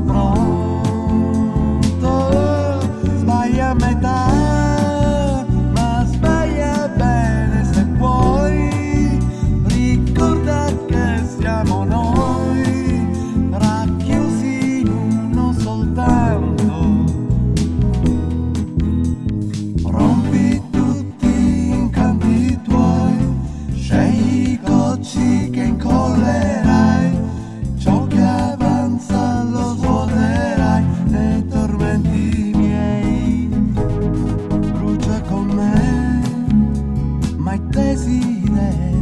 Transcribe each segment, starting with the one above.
Oh. night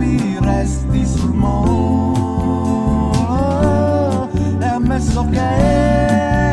trovi resti sul molo e ammesso che